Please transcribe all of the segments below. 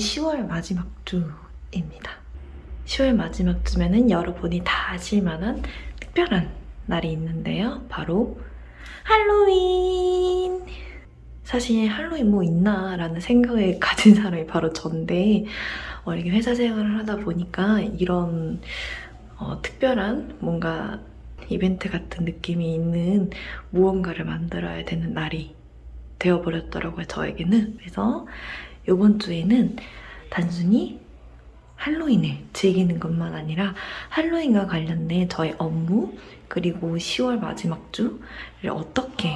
10월 마지막 주입니다. 10월 마지막 주면은 여러분이 다 아실 만한 특별한 날이 있는데요. 바로 할로윈! 사실 할로윈 뭐 있나 라는 생각을 가진 사람이 바로 전데 어, 이렇게 회사 생활을 하다 보니까 이런 어, 특별한 뭔가 이벤트 같은 느낌이 있는 무언가를 만들어야 되는 날이 되어버렸더라고요, 저에게는. 그래서 이번 주에는 단순히 할로윈을 즐기는 것만 아니라 할로윈과 관련된 저의 업무 그리고 10월 마지막 주를 어떻게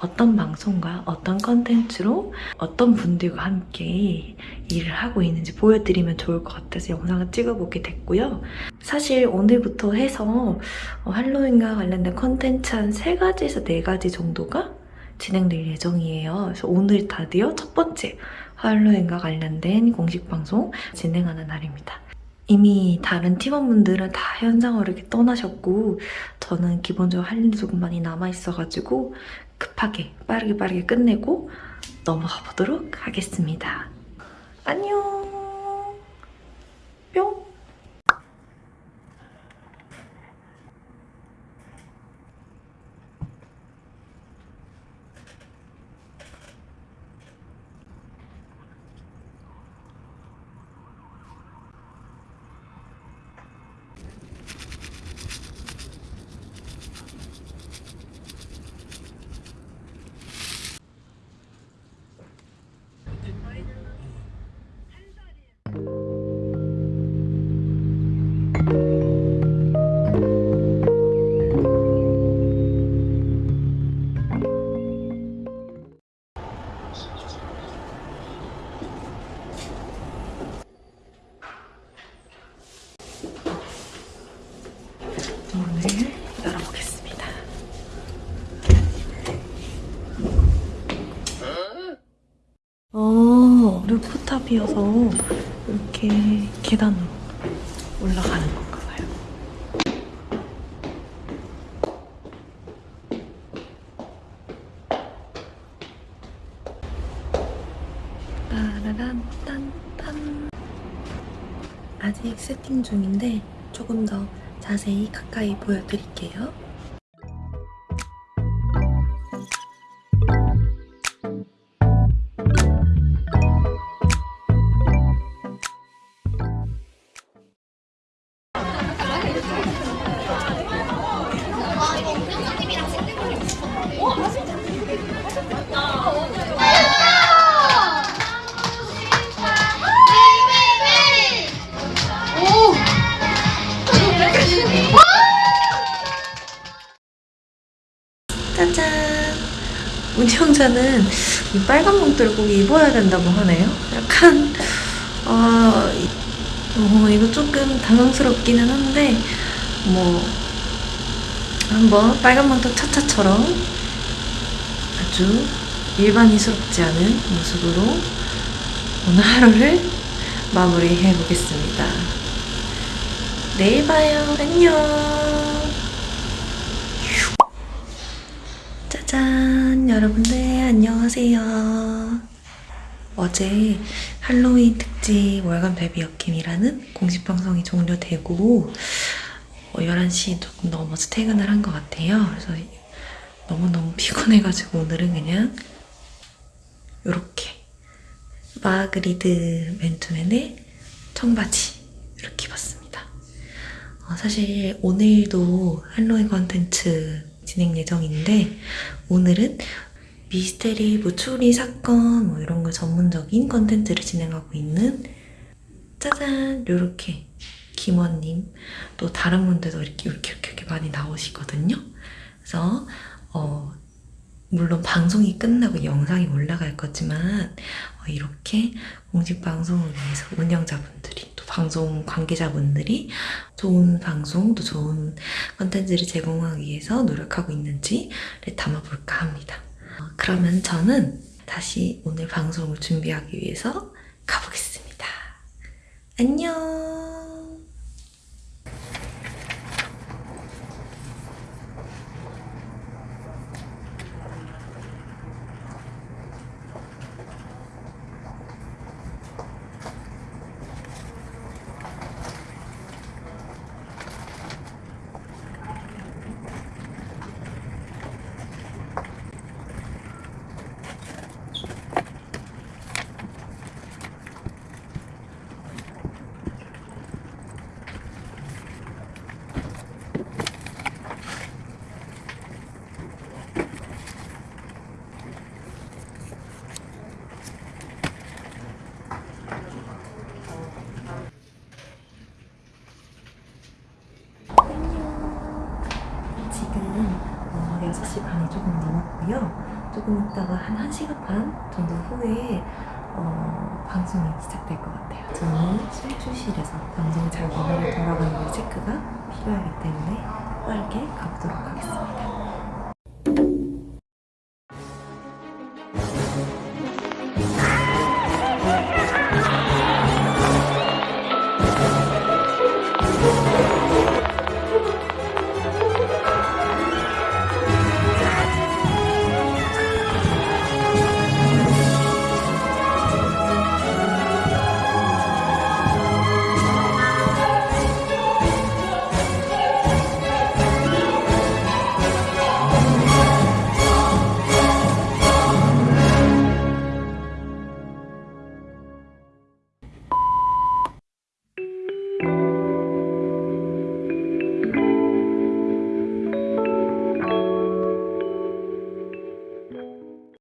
어떤 방송과 어떤 컨텐츠로 어떤 분들과 함께 일을 하고 있는지 보여드리면 좋을 것 같아서 영상을 찍어보게 됐고요. 사실 오늘부터 해서 어, 할로윈과 관련된 컨텐츠 한 3가지에서 4가지 정도가 진행될 예정이에요. 그래서 오늘 드디어 첫 번째 할로윈과 관련된 공식 방송 진행하는 날입니다. 이미 다른 팀원분들은 다 현장으로 이렇게 떠나셨고 저는 기본적으로 할 일이 조금 많이 남아있어가지고 급하게 빠르게 빠르게 끝내고 넘어가 보도록 하겠습니다. 안녕 루프탑이어서 이렇게 계단으로 올라가는 건가 봐요. 따라란 딴딴 아직 세팅 중인데 조금 더 자세히 가까이 보여드릴게요. 짜잔! 운영자는 이 빨간 봉투를 꼭 입어야 된다고 하네요. 약간 아 어, 이거 조금 당황스럽기는 한데 뭐 한번 빨간 봉투 차차처럼 아주 일반인스럽지 않은 모습으로 오늘 하루를 마무리해 보겠습니다. 내일 봐요. 안녕. 짜잔 여러분들 안녕하세요. 어제 할로윈 특집 월간 베비 역김이라는 공식 방송이 종료되고 어, 11시 조금 넘어서 퇴근을 한 것 같아요. 그래서 너무너무 피곤해가지고 오늘은 그냥 이렇게 마그리드 맨투맨의 청바지 이렇게 입었습니다. 어, 사실 오늘도 할로윈 컨텐츠 진행 예정인데 오늘은 미스테리, 뭐 추리 사건 뭐 이런 거 전문적인 컨텐츠를 진행하고 있는 짜잔 요렇게 김원님 또 다른 분들도 이렇게 이렇게 이렇게, 많이 나오시거든요. 그래서 어 물론 방송이 끝나고 영상이 올라갈 거지만 어, 이렇게 공식 방송을 위해서 운영자분들이 또 방송 관계자분들이 좋은 방송 또 좋은 컨텐츠를 제공하기 위해서 노력하고 있는지를 담아볼까 합니다. 어, 그러면 저는 다시 오늘 방송을 준비하기 위해서 가보겠습니다. 안녕 지금은 어, 6시 반이 조금 넘었고요. 조금 있다가 한 1시간 반 정도 후에 어, 방송이 시작될 것 같아요. 저는 술주실에서 방송이 잘 마무리 돌아가는지 체크가 필요하기 때문에 빠르게 가보도록 하겠습니다.